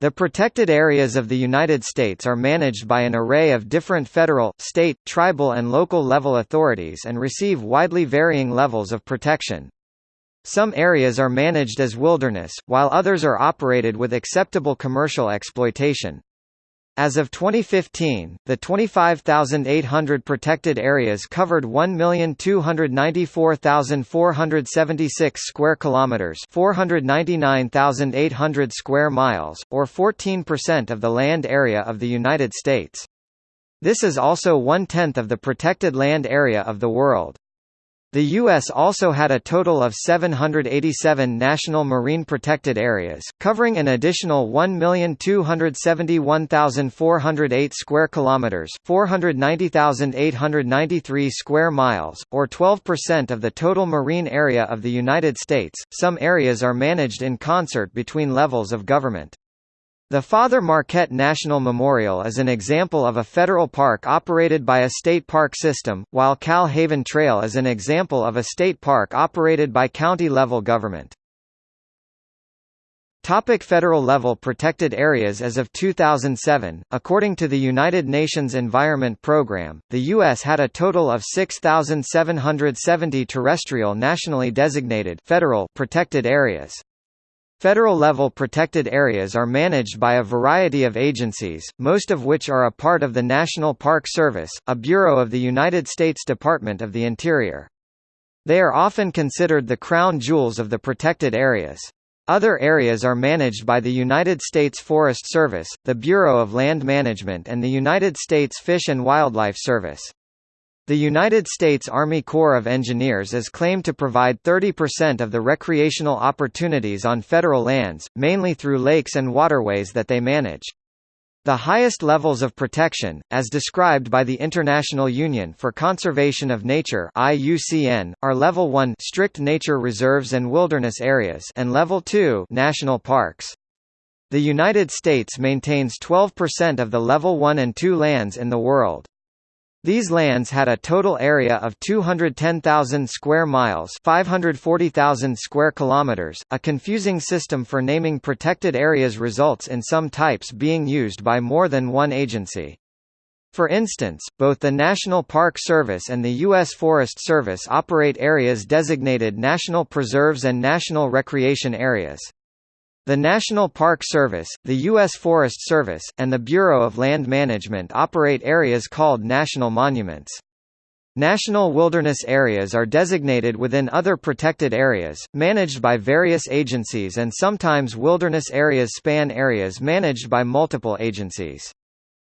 The protected areas of the United States are managed by an array of different federal, state, tribal and local level authorities and receive widely varying levels of protection. Some areas are managed as wilderness, while others are operated with acceptable commercial exploitation. As of 2015, the 25,800 protected areas covered 1,294,476 square kilometers, 499,800 square miles, or 14% of the land area of the United States. This is also one-tenth of the protected land area of the world. The U.S. also had a total of 787 national marine protected areas, covering an additional 1,271,408 square kilometers, 490,893 square miles, or 12% of the total marine area of the United States. Some areas are managed in concert between levels of government. The Father Marquette National Memorial is an example of a federal park operated by a state park system, while Kal-Haven Trail is an example of a state park operated by county-level government. Topic federal level protected areas As of 2007, according to the United Nations Environment Programme, the U.S. had a total of 6,770 terrestrial nationally designated federal protected areas. Federal-level protected areas are managed by a variety of agencies, most of which are a part of the National Park Service, a bureau of the United States Department of the Interior. They are often considered the crown jewels of the protected areas. Other areas are managed by the United States Forest Service, the Bureau of Land Management and the United States Fish and Wildlife Service. The United States Army Corps of Engineers is claimed to provide 30% of the recreational opportunities on federal lands, mainly through lakes and waterways that they manage. The highest levels of protection, as described by the International Union for Conservation of Nature (IUCN), are Level 1 strict nature reserves and wilderness areas and Level 2 national parks. The United States maintains 12% of the Level 1 and 2 lands in the world. These lands had a total area of 210,000 square miles, 540,000 square kilometers. A confusing system for naming protected areas results in some types being used by more than one agency. For instance, both the National Park Service and the U.S. Forest Service operate areas designated national preserves and national recreation areas. The National Park Service, the U.S. Forest Service, and the Bureau of Land Management operate areas called national monuments. National wilderness areas are designated within other protected areas, managed by various agencies and sometimes wilderness areas span areas managed by multiple agencies.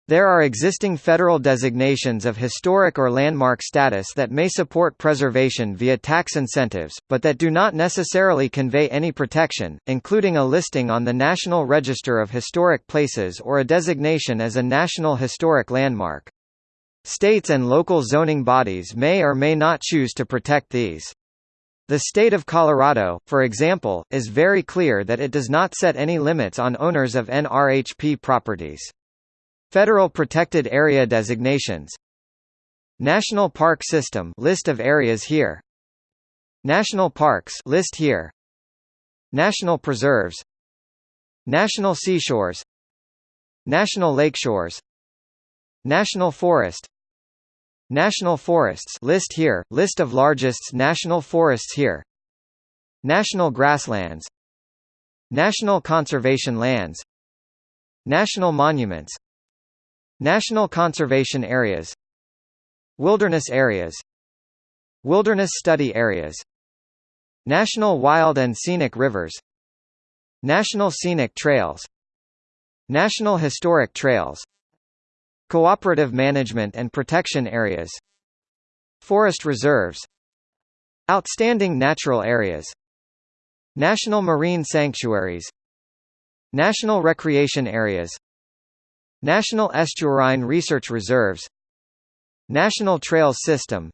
There are existing federal designations of historic or landmark status that may support preservation via tax incentives, but that do not necessarily convey any protection, including a listing on the National Register of Historic Places or a designation as a National Historic Landmark. States and local zoning bodies may or may not choose to protect these. The state of Colorado, for example, is very clear that it does not set any limits on owners of NRHP properties. Federal Protected Area designations. National Park System list of areas here. National Parks list here. National Preserves. National Seashores. National Lakeshores. National Forest. National Forests list here list of largest national forests here. National Grasslands. National Conservation Lands. National Monuments National Conservation Areas Wilderness Areas Wilderness Study Areas National Wild and Scenic Rivers National Scenic Trails National Historic Trails Cooperative Management and Protection Areas Forest Reserves Outstanding Natural Areas National Marine Sanctuaries National Recreation Areas National Estuarine Research Reserves National Trails System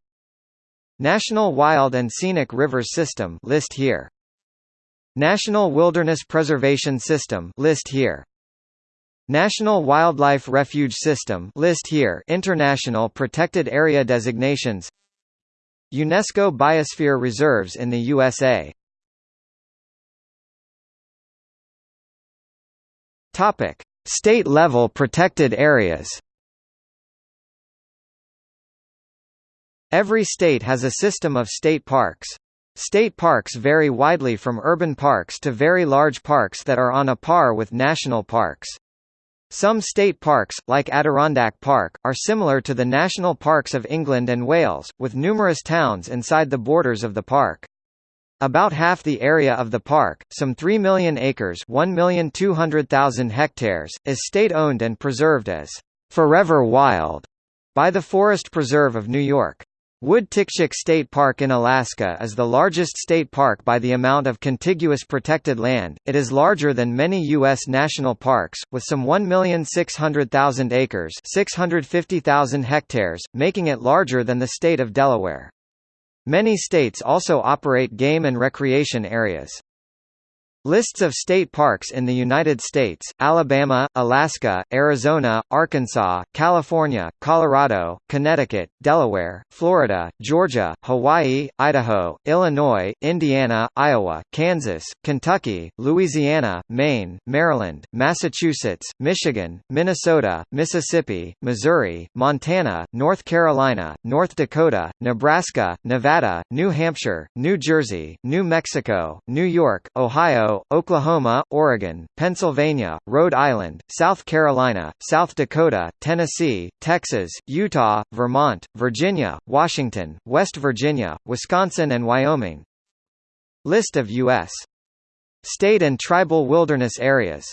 National Wild and Scenic Rivers System list here. National Wilderness Preservation System list here. National Wildlife Refuge System list here. International Protected Area designations. UNESCO Biosphere Reserves in the USA Topic: State-level protected areas. Every state has a system of state parks. State parks vary widely from urban parks to very large parks that are on a par with national parks. Some state parks, like Adirondack Park, are similar to the national parks of England and Wales, with numerous towns inside the borders of the park. About half the area of the park, some 3 million acres 1,200,000 hectares, is state-owned and preserved as «forever wild» by the Forest Preserve of New York. Wood-Tikchik State Park in Alaska is the largest state park by the amount of contiguous protected land. It is larger than many U.S. national parks, with some 1,600,000 acres 650,000 hectares, making it larger than the state of Delaware. Many states also operate game and recreation areas. Lists of state parks in the United States, Alabama, Alaska, Arizona, Arkansas, California, Colorado, Connecticut, Delaware, Florida, Georgia, Hawaii, Idaho, Illinois, Indiana, Iowa, Kansas, Kentucky, Louisiana, Maine, Maryland, Massachusetts, Michigan, Minnesota, Mississippi, Missouri, Montana, North Carolina, North Dakota, Nebraska, Nevada, New Hampshire, New Jersey, New Mexico, New York, Ohio, Oklahoma, Oregon, Pennsylvania, Rhode Island, South Carolina, South Dakota, Tennessee, Texas, Utah, Vermont, Virginia, Washington, West Virginia, Wisconsin and Wyoming. List of U.S. state and tribal wilderness areas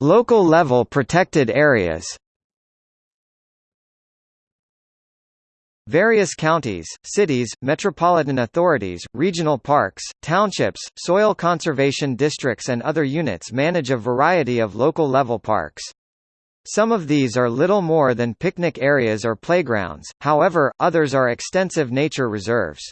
Local level protected areas. Various counties, cities, metropolitan authorities, regional parks, townships, soil conservation districts and other units manage a variety of local-level parks. Some of these are little more than picnic areas or playgrounds, however, others are extensive nature reserves.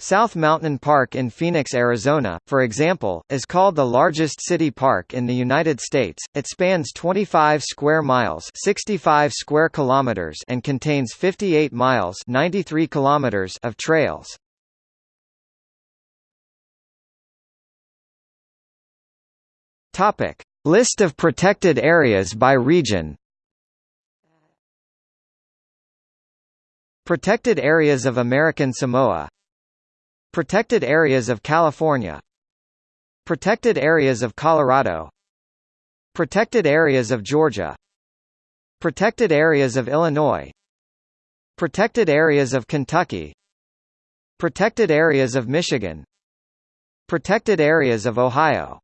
South Mountain Park in Phoenix, Arizona, for example, is called the largest city park in the United States. It spans 25 square miles, 65 square kilometers, and contains 58 miles, 93 kilometers of trails. Topic: List of protected areas by region. Protected areas of American Samoa Protected areas of California Protected areas of Colorado Protected areas of Georgia Protected areas of Illinois Protected areas of Kentucky Protected areas of Michigan Protected areas of Ohio